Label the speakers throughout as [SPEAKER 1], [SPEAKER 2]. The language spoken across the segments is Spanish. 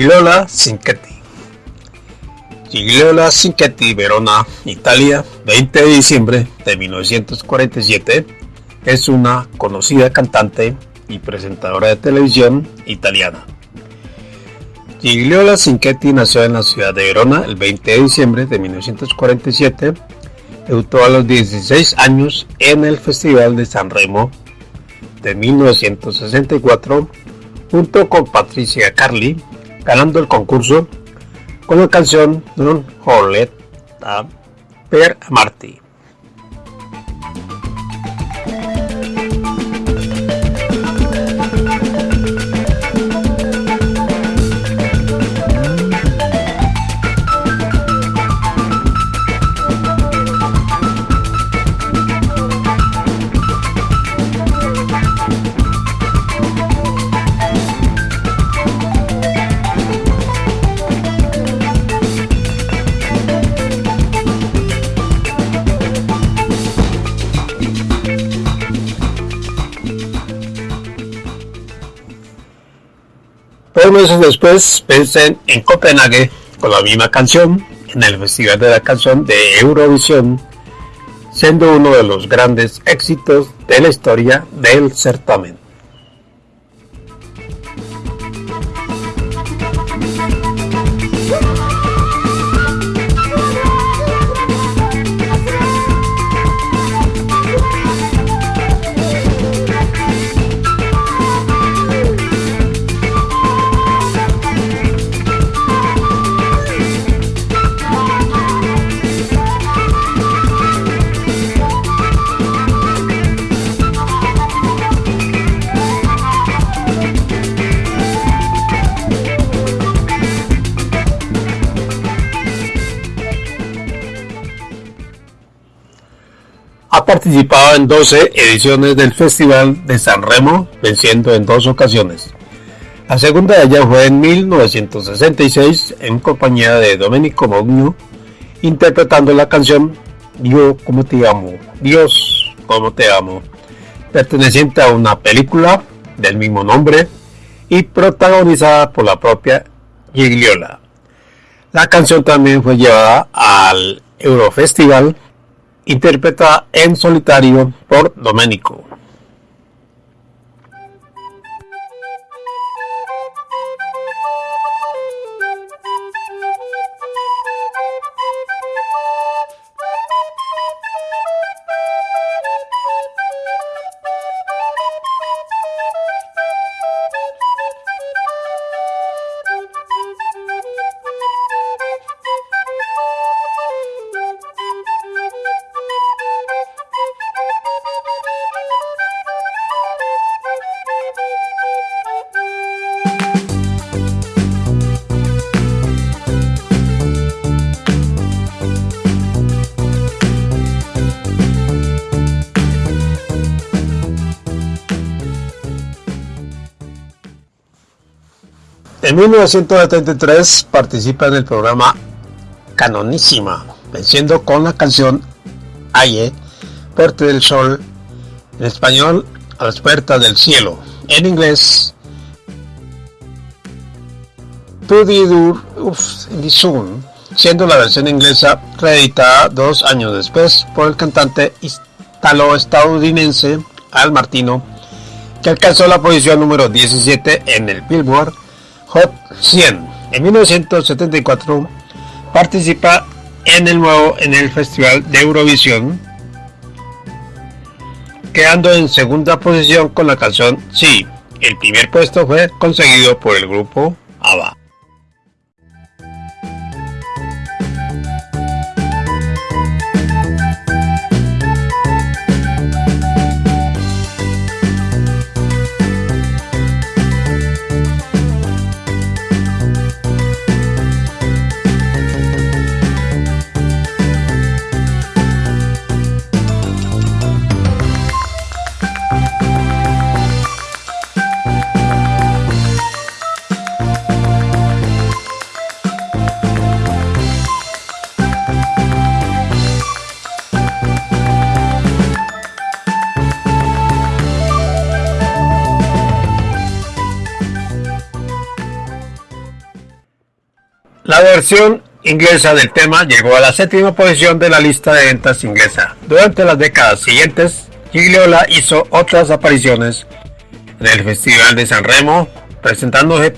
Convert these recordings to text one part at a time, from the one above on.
[SPEAKER 1] Gigliola Cinquetti. Gigliola Cinquetti, Verona, Italia, 20 de diciembre de 1947, es una conocida cantante y presentadora de televisión italiana. Gigliola Cinquetti nació en la ciudad de Verona el 20 de diciembre de 1947. Debutó a los 16 años en el Festival de San Remo de 1964 junto con Patricia Carly, ganando el concurso con la canción Non Holeta per Marty. Dos meses después pensé en Copenhague con la misma canción en el Festival de la Canción de Eurovisión, siendo uno de los grandes éxitos de la historia del certamen. Ha participado en 12 ediciones del Festival de San Remo, venciendo en dos ocasiones. La segunda de ellas fue en 1966 en compañía de Domenico Mogno, interpretando la canción Dios como te amo, Dios como te amo, perteneciente a una película del mismo nombre y protagonizada por la propia Gigliola. La canción también fue llevada al Eurofestival interpretada en solitario por Domenico. En 1973 participa en el programa Canonísima, venciendo con la canción Aye, Puerta del Sol, en español A las puertas del cielo, en inglés the Dur Sun, siendo la versión inglesa reeditada dos años después por el cantante italo-estadounidense Al Martino, que alcanzó la posición número 17 en el Billboard Hot 100. En 1974 participa en el nuevo en el Festival de Eurovisión, quedando en segunda posición con la canción Sí. El primer puesto fue conseguido por el grupo ABBA. La versión inglesa del tema llegó a la séptima posición de la lista de ventas inglesa. Durante las décadas siguientes, Gigliola hizo otras apariciones en el Festival de San Remo, presentándose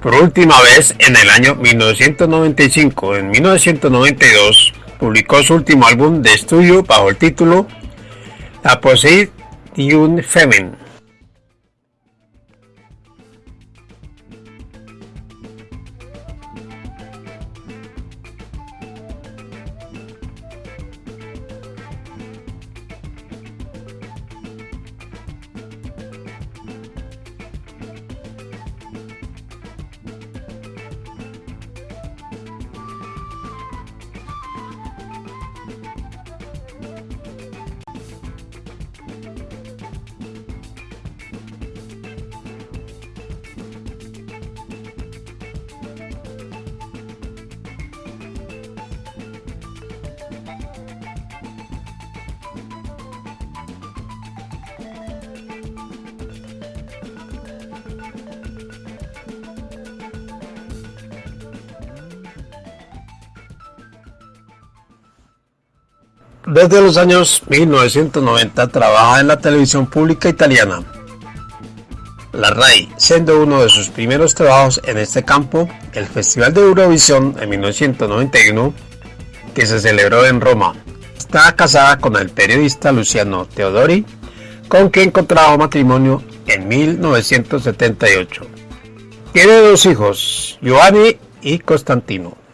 [SPEAKER 1] por última vez en el año 1995. En 1992 publicó su último álbum de estudio bajo el título La Poseid un Desde los años 1990 trabaja en la televisión pública italiana. La RAI, siendo uno de sus primeros trabajos en este campo, el Festival de Eurovisión en 1991, que se celebró en Roma. Está casada con el periodista Luciano Teodori, con quien contrajo matrimonio en 1978. Tiene dos hijos, Giovanni y Constantino.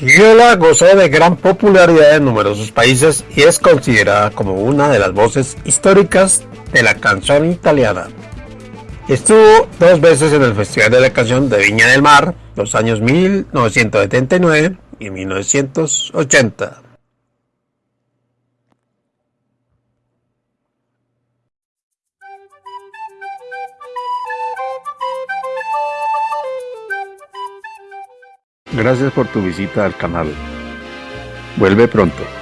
[SPEAKER 1] Giola gozó de gran popularidad en numerosos países y es considerada como una de las voces históricas de la canción italiana. Estuvo dos veces en el Festival de la Canción de Viña del Mar, los años 1979 y 1980. Gracias por tu visita al canal. Vuelve pronto.